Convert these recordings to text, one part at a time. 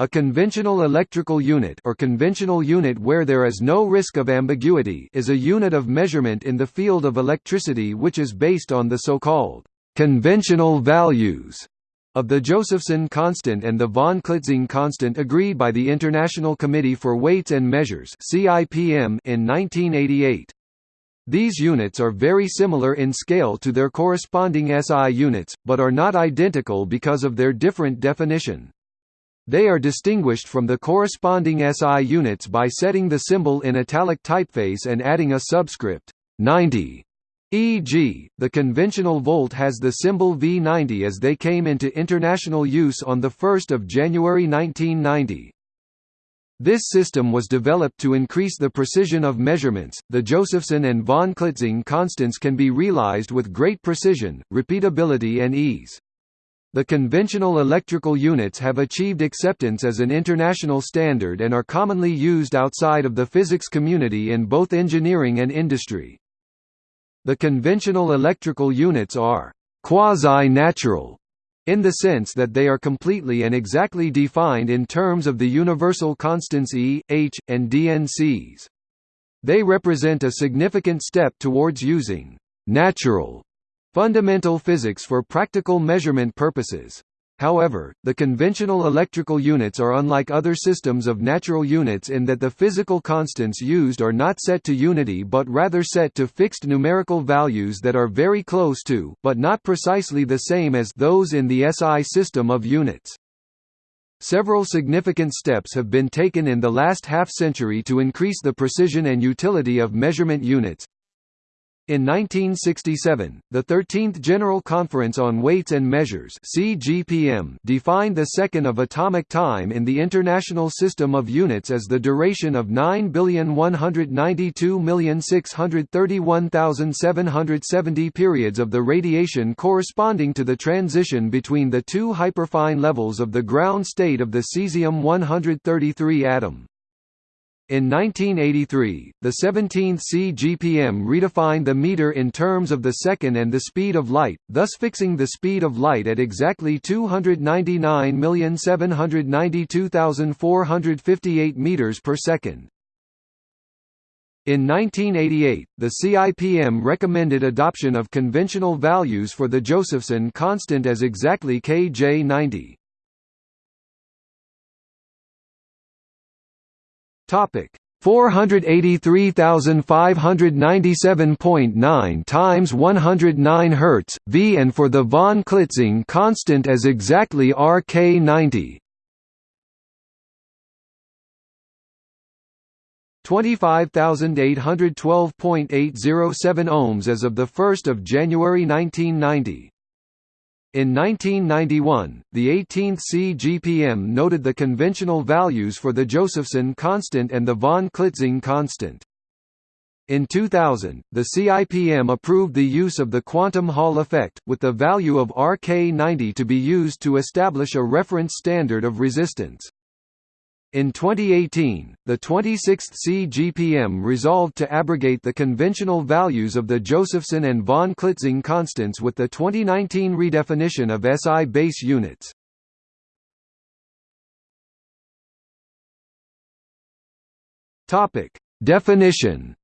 A conventional electrical unit or conventional unit where there is no risk of ambiguity is a unit of measurement in the field of electricity which is based on the so-called conventional values of the Josephson constant and the von Klitzing constant agreed by the International Committee for Weights and Measures (CIPM) in 1988. These units are very similar in scale to their corresponding SI units, but are not identical because of their different definition. They are distinguished from the corresponding SI units by setting the symbol in italic typeface and adding a subscript 90. E.g., the conventional volt has the symbol V90 as they came into international use on 1 January 1990. This system was developed to increase the precision of measurements. The Josephson and von Klitzing constants can be realized with great precision, repeatability, and ease. The conventional electrical units have achieved acceptance as an international standard and are commonly used outside of the physics community in both engineering and industry. The conventional electrical units are quasi-natural in the sense that they are completely and exactly defined in terms of the universal constants E, H, and DNCs. They represent a significant step towards using natural Fundamental physics for practical measurement purposes. However, the conventional electrical units are unlike other systems of natural units in that the physical constants used are not set to unity but rather set to fixed numerical values that are very close to, but not precisely the same as, those in the SI system of units. Several significant steps have been taken in the last half-century to increase the precision and utility of measurement units, in 1967, the 13th General Conference on Weights and Measures (CGPM) defined the second of atomic time in the International System of Units as the duration of 9,192,631,770 periods of the radiation corresponding to the transition between the two hyperfine levels of the ground state of the cesium-133 atom. In 1983, the 17th CGPM redefined the meter in terms of the second and the speed of light, thus fixing the speed of light at exactly 299,792,458 meters per second. In 1988, the CIPM recommended adoption of conventional values for the Josephson constant as exactly kJ90. Topic. 483,597.9 times 109 Hz V and for the von Klitzing constant as exactly RK90 25,812.807 ohms as of the 1st of January 1990 in 1991, the 18th CGPM noted the conventional values for the Josephson constant and the von Klitzing constant. In 2000, the CIPM approved the use of the quantum Hall effect, with the value of RK90 to be used to establish a reference standard of resistance. In 2018, the 26th CGPM resolved to abrogate the conventional values of the Josephson and von Klitzing constants with the 2019 redefinition of SI base units. Definition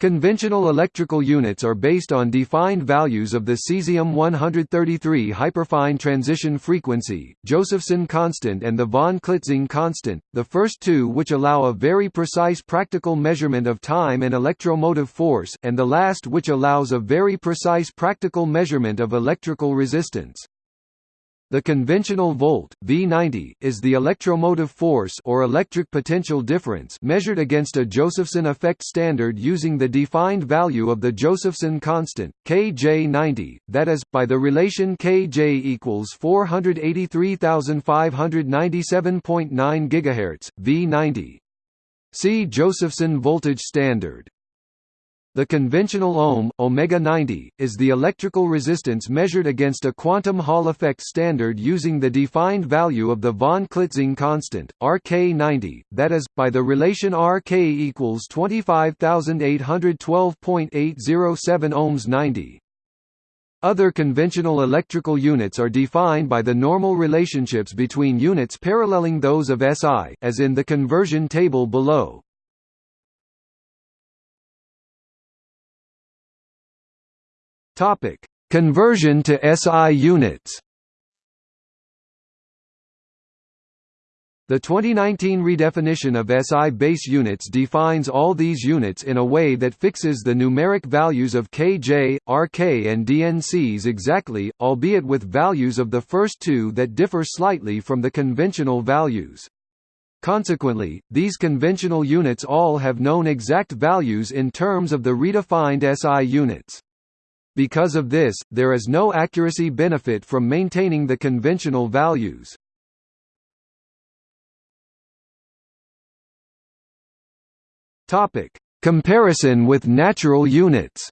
Conventional electrical units are based on defined values of the cesium-133 hyperfine transition frequency, Josephson constant and the von Klitzing constant, the first two which allow a very precise practical measurement of time and electromotive force, and the last which allows a very precise practical measurement of electrical resistance. The conventional volt V90 is the electromotive force or electric potential difference measured against a Josephson effect standard using the defined value of the Josephson constant Kj90 that is by the relation Kj equals 483,597.9 GHz V90 See Josephson voltage standard the conventional ohm, omega 90, is the electrical resistance measured against a quantum Hall effect standard using the defined value of the von Klitzing constant, RK90, that is, by the relation RK equals 25,812.807 ohms 90. Other conventional electrical units are defined by the normal relationships between units paralleling those of SI as in the conversion table below. Topic: Conversion to SI units. The 2019 redefinition of SI base units defines all these units in a way that fixes the numeric values of kj, rk and dncs exactly, albeit with values of the first two that differ slightly from the conventional values. Consequently, these conventional units all have known exact values in terms of the redefined SI units. Because of this, there is no accuracy benefit from maintaining the conventional values. Topic: Comparison with natural units.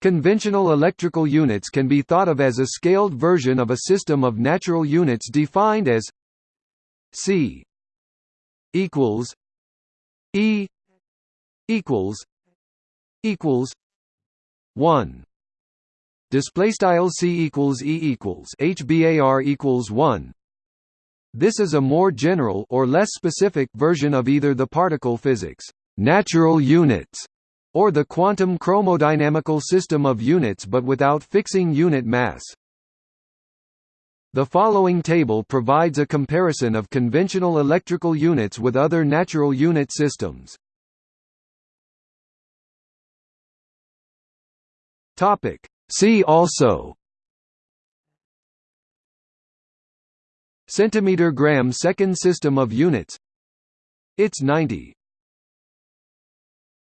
Conventional electrical units can be thought of as a scaled version of a system of natural units defined as C equals E equals equals 1 display style C equals E equals HBAR equals 1 this is a more general or less specific version of either the particle physics natural units or the quantum chromodynamical system of units but without fixing unit mass. The following table provides a comparison of conventional electrical units with other natural unit systems. Topic. See also. Centimeter gram second system of units. It's 90